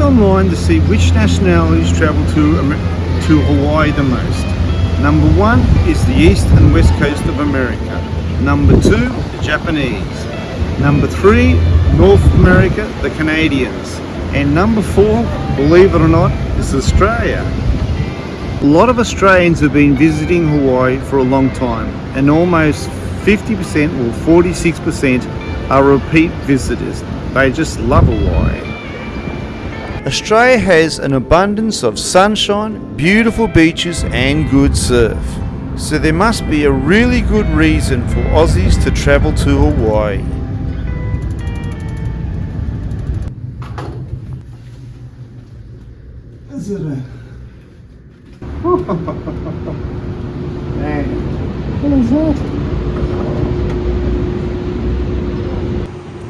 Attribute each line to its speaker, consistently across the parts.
Speaker 1: Online to see which nationalities travel to, to Hawaii the most. Number one is the east and west coast of America. Number two, the Japanese. Number three, North America, the Canadians. And number four, believe it or not, is Australia. A lot of Australians have been visiting Hawaii for a long time and almost 50% or 46% are repeat visitors. They just love Hawaii. Australia has an abundance of sunshine, beautiful beaches and good surf. So there must be a really good reason for Aussies to travel to Hawaii. Is it a... Man. What is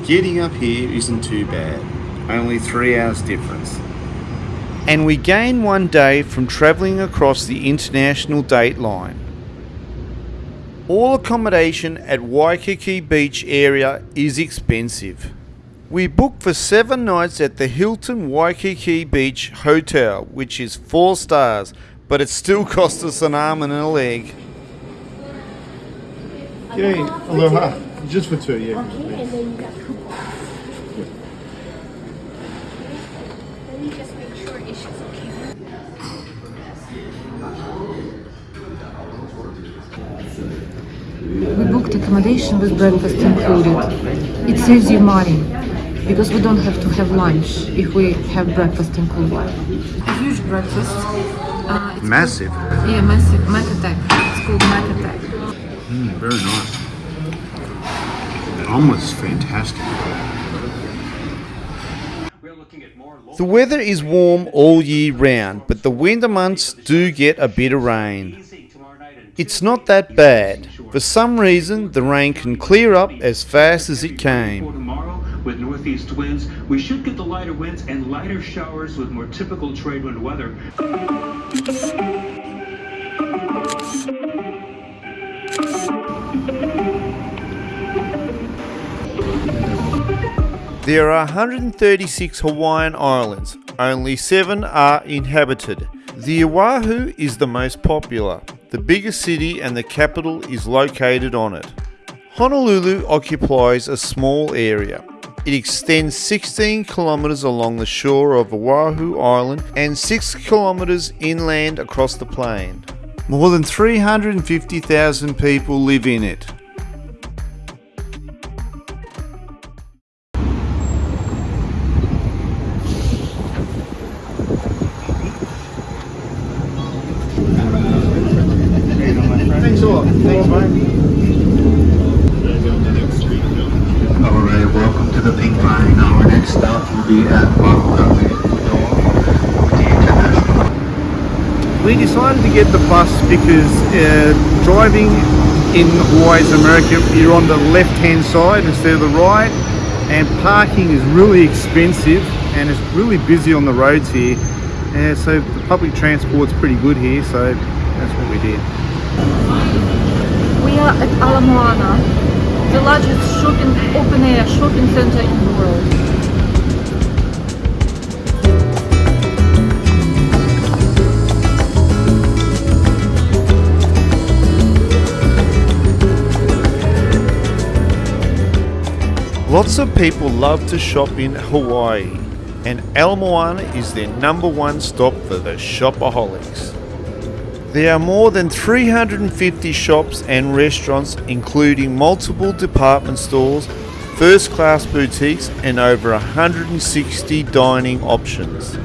Speaker 1: that? Getting up here isn't too bad. Only three hours difference. And we gain one day from travelling across the international date line. All accommodation at Waikiki Beach area is expensive. We booked for seven nights at the Hilton Waikiki Beach Hotel, which is four stars, but it still cost us an arm and a leg.
Speaker 2: Okay, aloha. Just for two, yeah.
Speaker 3: Okay, and then you got Let me just make sure it's okay.
Speaker 4: We booked accommodation with breakfast included. It saves you money because we don't have to have lunch if we have breakfast included. A huge breakfast. Uh,
Speaker 1: Massive.
Speaker 4: Called, yeah, massive. Mac attack. It's called Mac attack.
Speaker 1: Mm, very nice. Omelette is fantastic. The weather is warm all year round, but the winter months do get a bit of rain. It's not that bad. For some reason, the rain can clear up as fast as it came.
Speaker 5: tomorrow, with northeast winds, we should get the lighter winds and lighter showers with more typical trade wind weather.
Speaker 1: There are 136 Hawaiian islands, only 7 are inhabited. The Oahu is the most popular. The biggest city and the capital is located on it. Honolulu occupies a small area. It extends 16 kilometres along the shore of Oahu Island and 6 kilometres inland across the plain. More than 350,000 people live in it. Because uh, driving in Hawaii's America, you're on the left hand side instead of the right, and parking is really expensive and it's really busy on the roads here. Uh, so the public transport's pretty good here, so that's what we did.
Speaker 4: We are at Ala Moana, the largest shopping open-air shopping center in the world.
Speaker 1: Lots of people love to shop in Hawaii, and Ala Moana is their number one stop for the shopaholics. There are more than 350 shops and restaurants, including multiple department stores, first class boutiques, and over 160 dining options.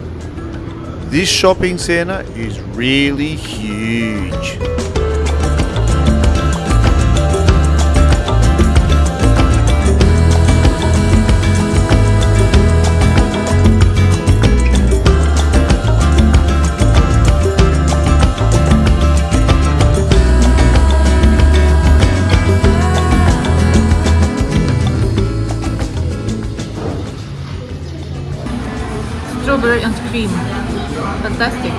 Speaker 1: This shopping centre is really huge.
Speaker 4: Fantastic.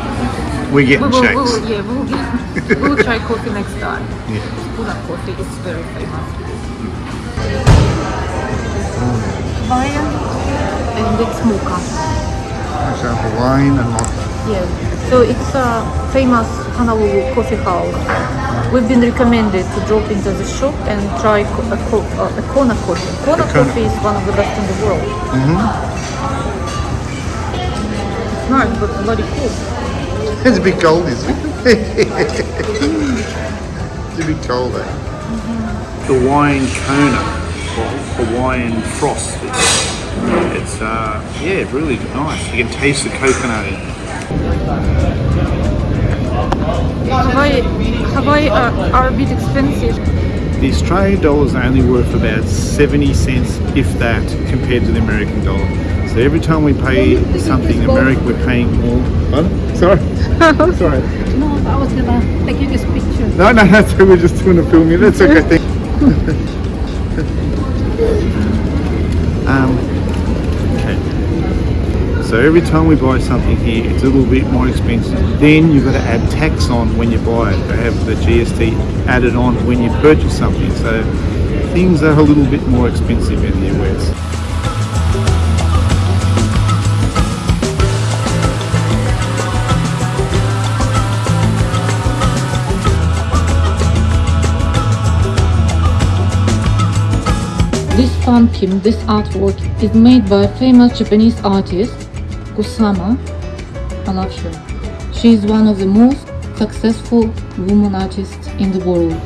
Speaker 1: We're
Speaker 4: We
Speaker 1: getting
Speaker 4: will, we
Speaker 1: shakes.
Speaker 4: will, yeah, we will, get, we will try coffee next time.
Speaker 1: Yeah.
Speaker 4: Puna coffee is very famous. Mm. Hawaiian and it's mocha.
Speaker 2: So Hawaiian and mocha.
Speaker 4: Yes. So it's a famous Honolulu coffee house. We've been recommended to drop into the shop and try co- a, co- a Kona coffee. Kona
Speaker 2: Kona.
Speaker 4: coffee is one of the best in the world. It's nice, but bloody cool.
Speaker 2: It's a bit cold, isn't it? it's a bit cold, eh?
Speaker 1: Hawaiian Kona or Hawaiian Frost. It's, it's uh, yeah, really nice. You can taste the coconut. in it.
Speaker 4: Hawaii, Hawaii are, are a bit expensive.
Speaker 1: The Australian dollar is only worth about 70 cents, if that, compared to the American dollar. So every time we pay something in America, we're paying more. Pardon? Sorry. Sorry.
Speaker 6: No, I was gonna take you this picture.
Speaker 1: No, no, that's we're just doing a film here. That's okay. Thank um, okay. So every time we buy something here, it's a little bit more expensive. Then you've got to add tax on when you buy it. They have the GST added on when you purchase something. So things are a little bit more expensive in the US.
Speaker 7: This pumpkin, this artwork, is made by a famous Japanese artist, Kusama. I love her. She is one of the most successful woman artists in the world.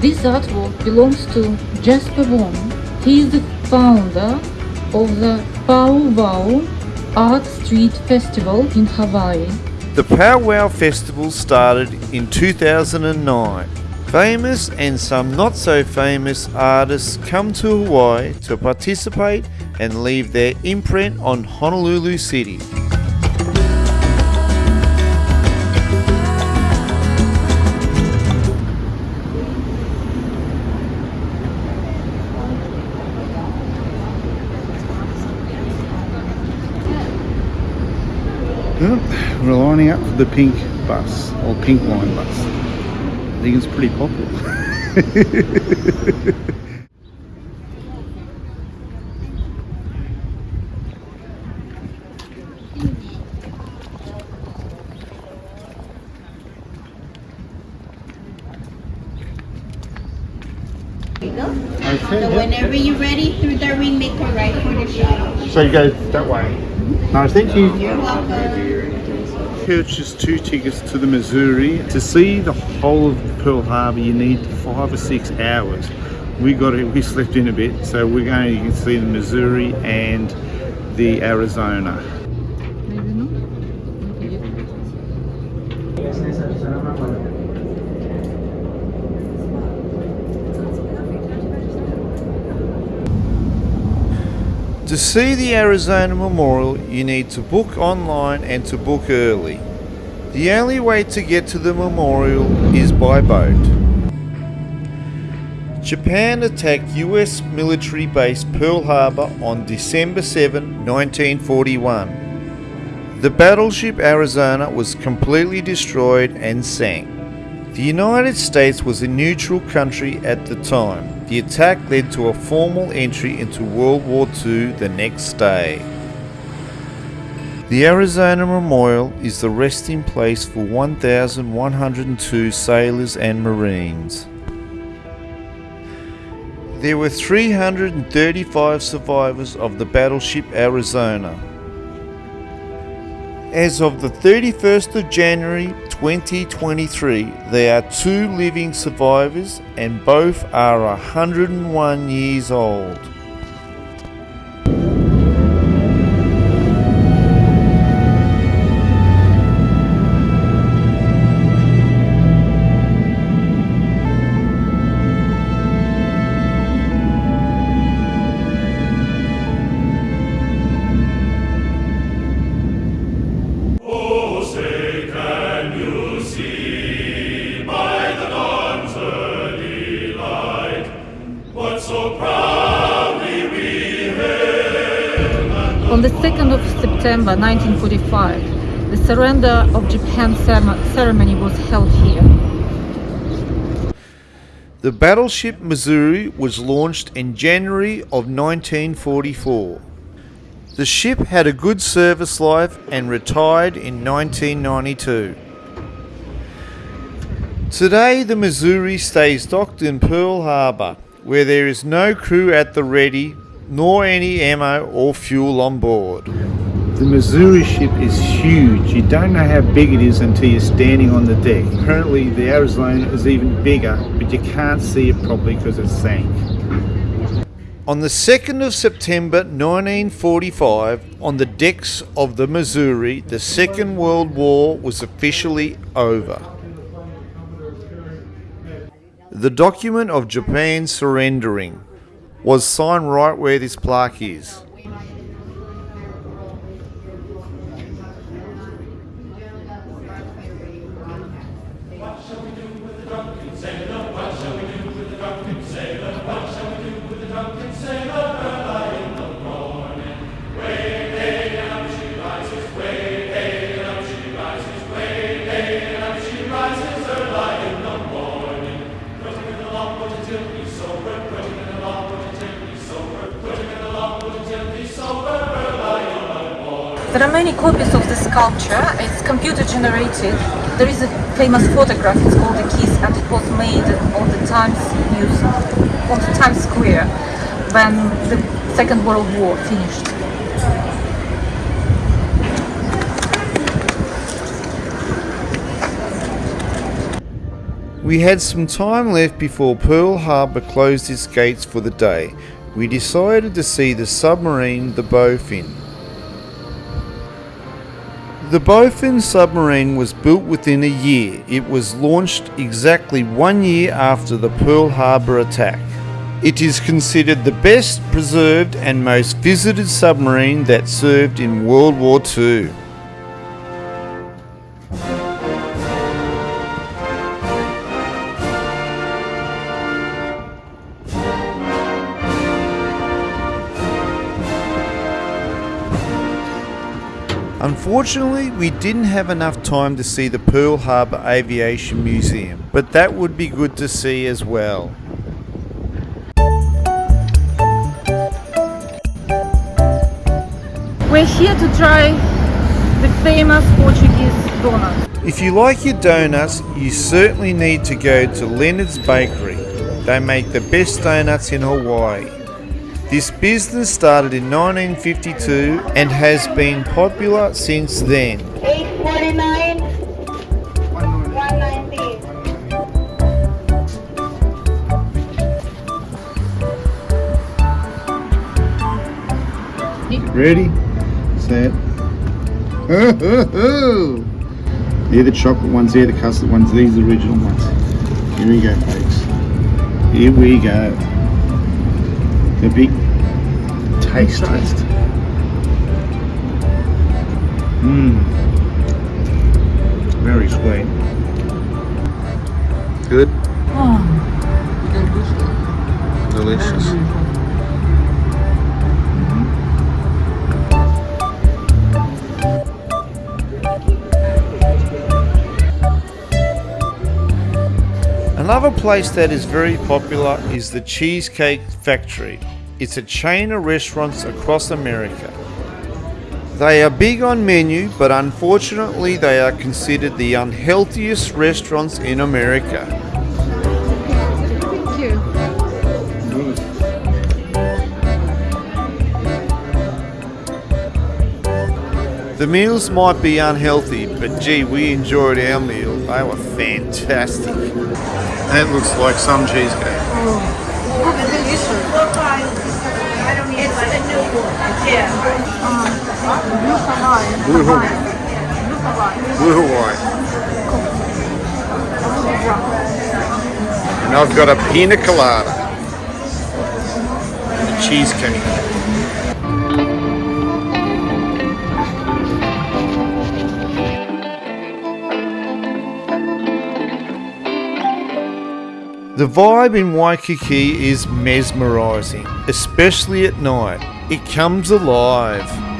Speaker 7: This artwork belongs to Jasper Wong. He is the founder of the Powwow Art Street Festival in Hawaii.
Speaker 1: The Powwow Festival started in 2009. Famous and some not so famous artists come to Hawaii to participate and leave their imprint on Honolulu City. Hmm? We're lining up for the pink bus or pink line bus. I think it's pretty popular.
Speaker 2: Okay,
Speaker 8: So
Speaker 2: yeah.
Speaker 8: whenever you're ready, through the ring, make a right for the shuttle.
Speaker 2: So you go that way. Nice, thank you.
Speaker 8: You're welcome.
Speaker 1: Purchased two tickets to the Missouri. To see the whole of Pearl Harbor, you need five or six hours. We got it. We slept in a bit, so we're going to see the Missouri and the Arizona. To see the Arizona Memorial, you need to book online and to book early. The only way to get to the memorial is by boat. Japan attacked US military base Pearl Harbor on December 7, 1941. The battleship Arizona was completely destroyed and sank. The United States was a neutral country at the time. The attack led to a formal entry into World War II the next day. The Arizona Memorial is the resting place for 1,102 sailors and Marines. There were 335 survivors of the battleship Arizona. As of the 31st of January 2023, there are two living survivors and both are 101 years old.
Speaker 7: On the 2nd of September 1945, the surrender of Japan ceremony was held here.
Speaker 1: The battleship Missouri was launched in January of 1944. The ship had a good service life and retired in 1992. Today, the Missouri stays docked in Pearl Harbor, where there is no crew at the ready, nor any ammo or fuel on board. The Missouri ship is huge. You don't know how big it is until you're standing on the deck. Apparently, the Arizona is even bigger, but you can't see it properly because it sank. On the 2nd of September 1945, on the decks of the Missouri, the Second World War was officially over. The document of Japan surrendering was signed right where this plaque is.
Speaker 7: There are many copies of the sculpture. It's computer generated. There is a famous photograph. It's called the Kiss, and it was made on the Times News, on the Times Square, when the Second World War finished.
Speaker 1: We had some time left before Pearl Harbor closed its gates for the day. We decided to see the submarine, the Bowfin. The Bowfin submarine was built within a year. It was launched exactly one year after the Pearl Harbor attack. It is considered the best preserved and most visited submarine that served in World War II. Unfortunately, we didn't have enough time to see the Pearl Harbor Aviation Museum, but that would be good to see as well.
Speaker 7: We're here to try the famous Portuguese donut.
Speaker 1: If you like your donuts, you certainly need to go to Leonard's Bakery. They make the best donuts in Hawaii. This business started in 1952 and has been popular since then.
Speaker 8: 849 190
Speaker 1: Ready, set. They're the chocolate ones, they're the custard ones, these are the original ones. Here we go, folks. Here we go. The big taste test. Mmm. Very sweet. Good? Oh. Delicious. Another place that is very popular is the Cheesecake Factory. It's a chain of restaurants across America. They are big on menu, but unfortunately they are considered the unhealthiest restaurants in America.
Speaker 4: Thank you.
Speaker 1: The meals might be unhealthy, but gee, we enjoyed our meal. They were fantastic. That looks like some cheesecake. Oh. Blue Hawaii. Blue Hawaii. And I've got a pina colada. A cheesecake. The vibe in Waikiki is mesmerising, especially at night. It comes alive.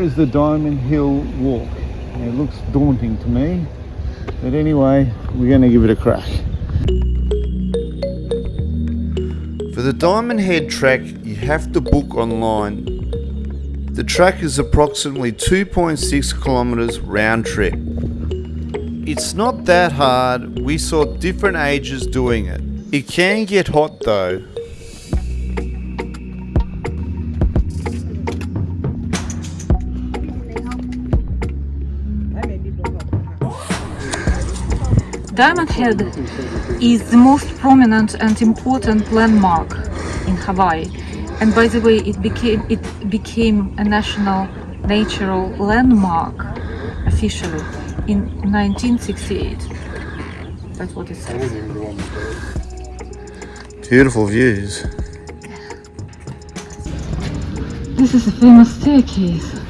Speaker 1: Is the Diamond Hill Walk. It looks daunting to me, but anyway, we're going to give it a crack. For the Diamond Head track, you have to book online. The track is approximately 2.6 kilometers round trip. It's not that hard, we saw different ages doing it. It can get hot though.
Speaker 7: Diamond Head is the most prominent and important landmark in Hawaii. And by the way, it became it became a national natural landmark officially in 1968. That's what it says.
Speaker 1: Beautiful views.
Speaker 7: This is a famous staircase.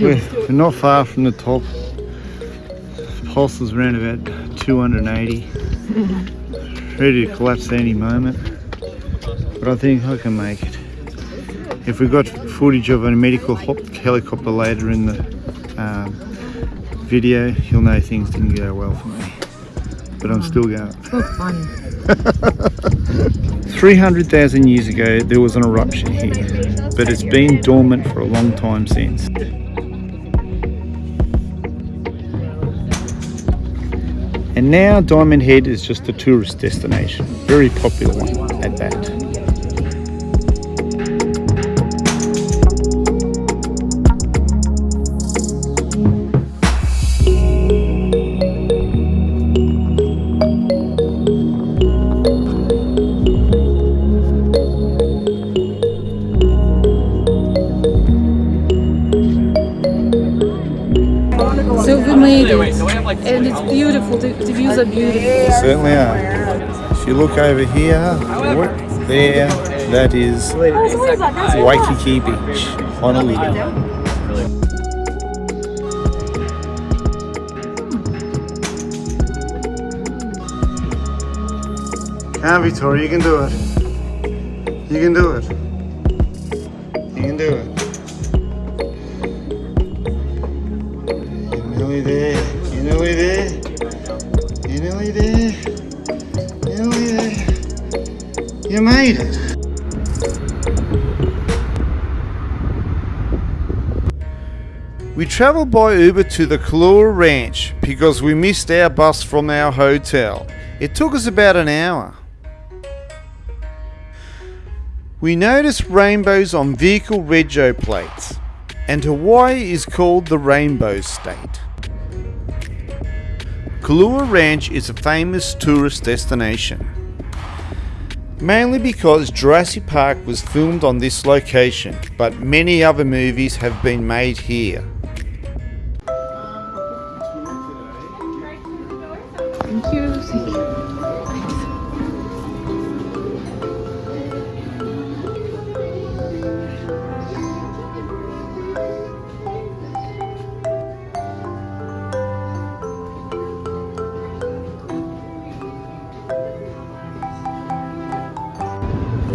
Speaker 1: We're not far from the top. Pulse is around about 280. Ready to collapse any moment. But I think I can make it. If we got footage of a medical hop- helicopter later in the um, video, you'll know things didn't go well for me. But I'm still going.
Speaker 4: So funny.
Speaker 1: 300,000 years ago, there was an eruption here, but it's been dormant for a long time since. And now Diamond Head is just a tourist destination, very popular one at that.
Speaker 7: Beautiful. The, the views are beautiful.
Speaker 1: They certainly are. If you look over here, what- there, that is Waikiki Beach, Honolulu. Come, Victoria, you can do it. You can do it. Travelled by Uber to the Kualoa Ranch because we missed our bus from our hotel. It took us about an hour. We noticed rainbows on vehicle rego plates, and Hawaii is called the Rainbow State. Kualoa Ranch is a famous tourist destination, mainly because Jurassic Park was filmed on this location, but many other movies have been made here.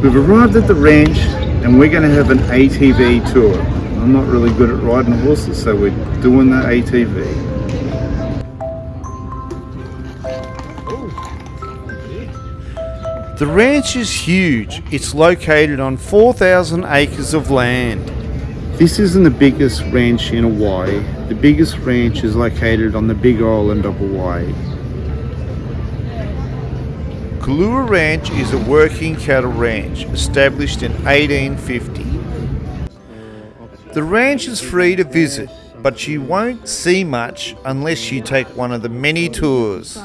Speaker 1: We've arrived at the ranch and we're going to have an ATV tour. I'm not really good at riding horses, so we're doing the ATV. The ranch is huge. It's located on 4,000 acres of land. This isn't the biggest ranch in Hawaii. The biggest ranch is located on the big island of Hawaii. Kualoa Ranch is a working cattle ranch established in 1850. The ranch is free to visit, but you won't see much unless you take one of the many tours.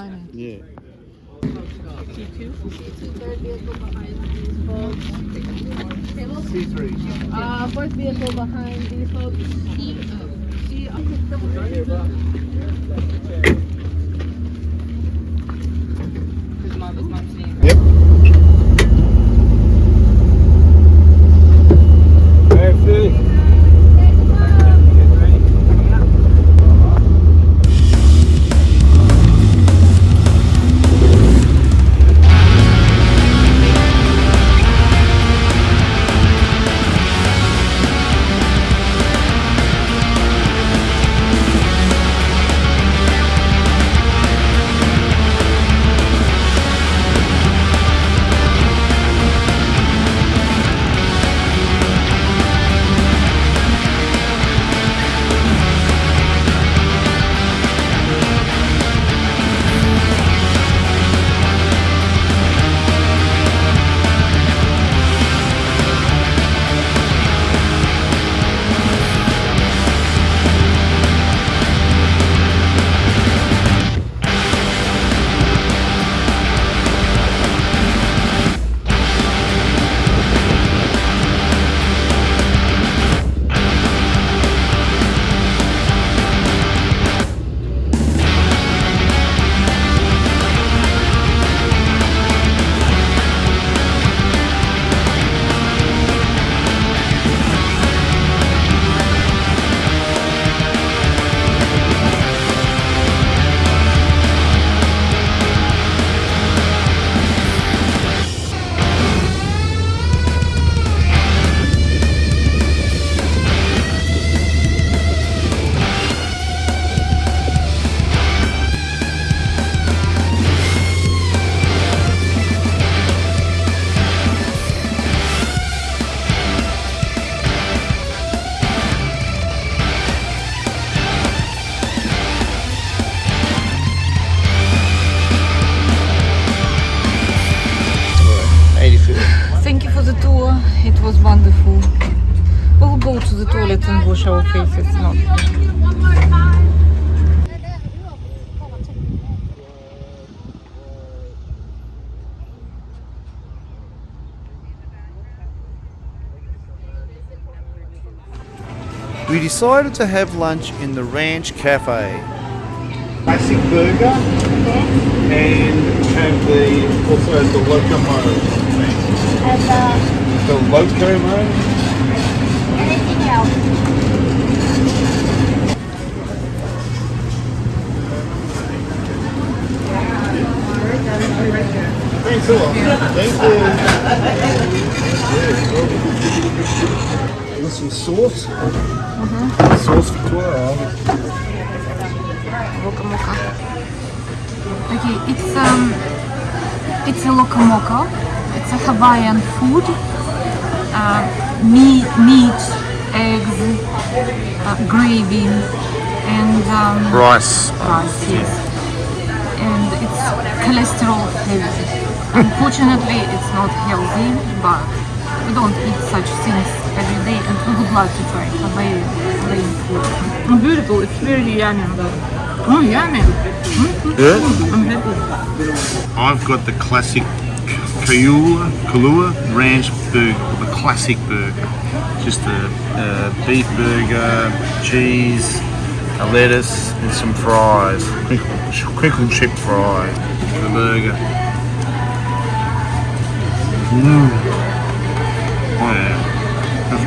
Speaker 6: C, wonderful.
Speaker 7: We'll go to the toilet and wash our faces. Not.
Speaker 1: We decided to have lunch in the Ranch Cafe.
Speaker 2: Classic burger. And have the also the loco moco.
Speaker 3: And uh,
Speaker 2: The loco moco.
Speaker 3: anything else?
Speaker 2: Thanks a lot. Thank you.
Speaker 1: With some sauce. Sauce Victoria.
Speaker 4: Loco moco. Okay, it's um, it's a loco moco. It's a Hawaiian food. Uh, meat, meat, eggs, uh, gravy, and um,
Speaker 1: Rice.
Speaker 4: rice. Yes, and it's cholesterol heavy. Unfortunately, it's not healthy, but we don't eat such things every day, and we would like to try Hawaiian, Hawaiian food. Oh, beautiful! It's very yummy. Oh, yummy!
Speaker 1: Good.
Speaker 4: I'm happy.
Speaker 1: I've got the classic Kualoa, Kualoa Ranch burger, the classic burger. Just a, a beef burger, cheese, a lettuce, and some fries. Crinkle, crinkle chip fries. The burger. Mmm. Oh yeah, that's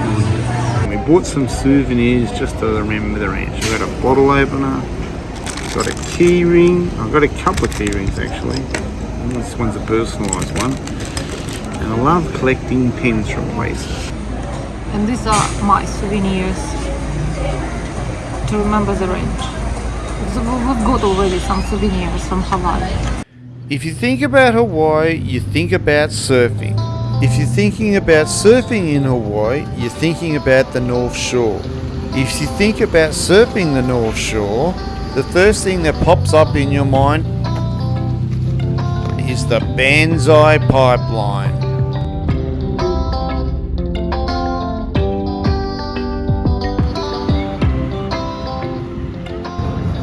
Speaker 1: good. We bought some souvenirs just to remember the ranch. We got a bottle opener, got a key ring. I've got a couple of key rings actually. And This one's a personalised one. And I love collecting pins from places.
Speaker 4: And these are my souvenirs to remember the range. So we- we've got already some souvenirs from Hawaii.
Speaker 1: If you think about Hawaii, you think about surfing. If you're thinking about surfing in Hawaii, you're thinking about the North Shore. If you think about surfing the North Shore, the first thing that pops up in your mind is the Banzai Pipeline.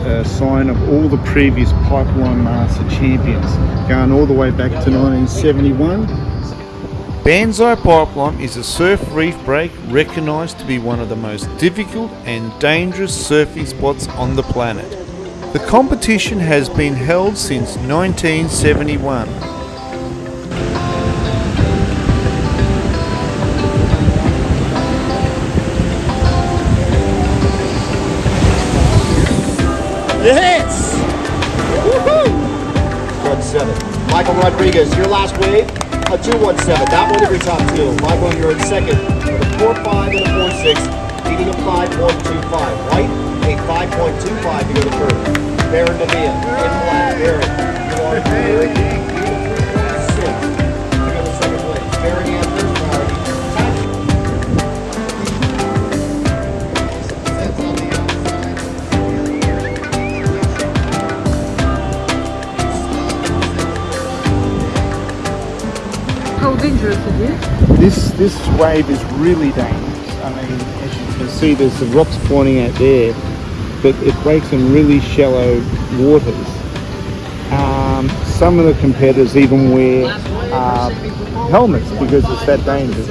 Speaker 1: a sign of all the previous pipeline master champions, going all the way back to 1971. Banzai Pipeline is a surf reef break recognised to be one of the most difficult and dangerous surfing spots on the planet. The competition has been held since 1971.
Speaker 9: Yes! Woohoo! 1-7. Michael Rodrigues, your last wave, a 2-1-7. That one every top two. Michael, you're in second with a 4-5 and a 4-6, beating a 5-1-2-5. White, a 5.25 to go to third. Baron Davia, in black. Baron, you are third. Beating a 3.6 to go to second place. Baron Andrews,
Speaker 4: How dangerous it is?
Speaker 1: This this wave is really dangerous. I mean, as you can see, there's the rocks pointing out there, but it breaks in really shallow waters. Um, some of the competitors even wear uh, helmets because it's that dangerous.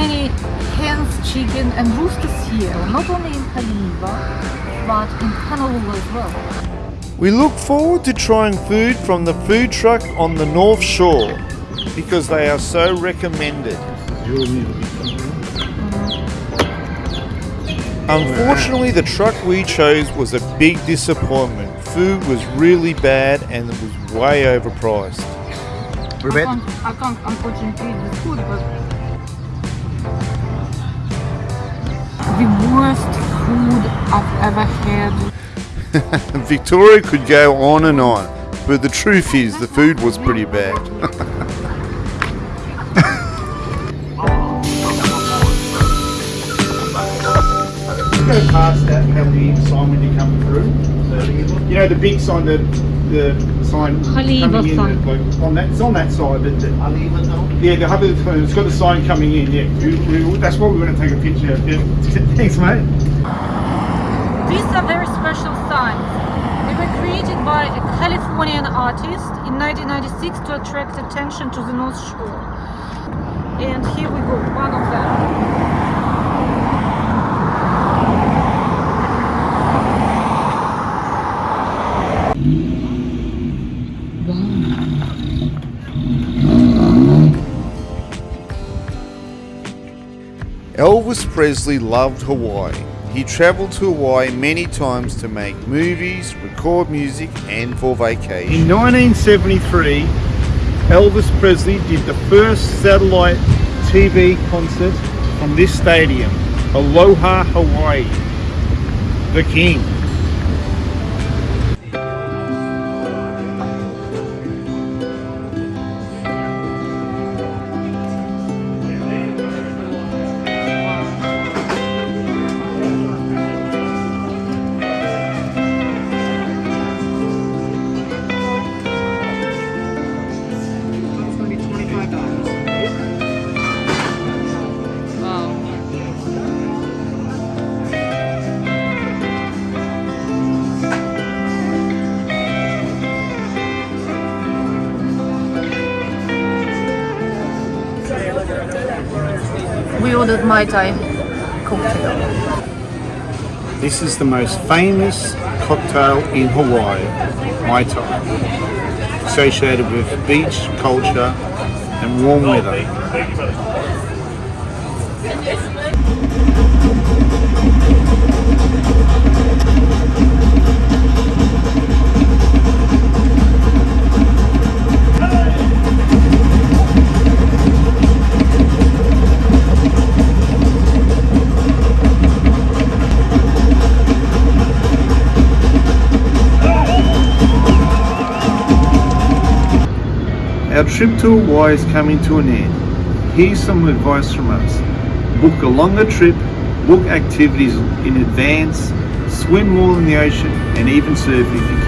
Speaker 4: Many hens, chicken and roosters here, not only in Haleiwa, but in Honolulu as well.
Speaker 1: We look forward to trying food from the food truck on the North Shore because they are so recommended. Unfortunately, the truck we chose was a big disappointment. Food was really bad and it was way overpriced.
Speaker 4: I can't, I can't unfortunately eat the food, but the worst food I've ever had.
Speaker 1: Victoria could go on and on, but the truth is the food was pretty bad.
Speaker 2: go past that heavy sign when you come through. You know the big sign, the the sign coming in,
Speaker 4: sign.
Speaker 2: like, on that. It's on that side, but the, yeah, the sign. It's got the sign coming in. Yeah, we, we, that's what we want to take a picture. of. Yeah. Thanks, mate.
Speaker 4: These are very special signs. They were created by a Californian artist in 1996 to attract attention to the North Shore. And here we go, one of them.
Speaker 1: Elvis Presley loved Hawaii. He traveled to Hawaii many times to make movies, record music, and for vacation.
Speaker 2: In 1973, Elvis Presley did the first satellite TV concert from this stadium, Aloha, Hawaii. The King.
Speaker 4: Mai Tai cocktail.
Speaker 2: This is the most famous cocktail in Hawaii, Mai Tai, associated with beach culture and warm weather.
Speaker 1: Our trip to Hawaii is coming to an end. Here's some advice from us. Book a longer trip, book activities in advance, swim more in the ocean, and even surf if you.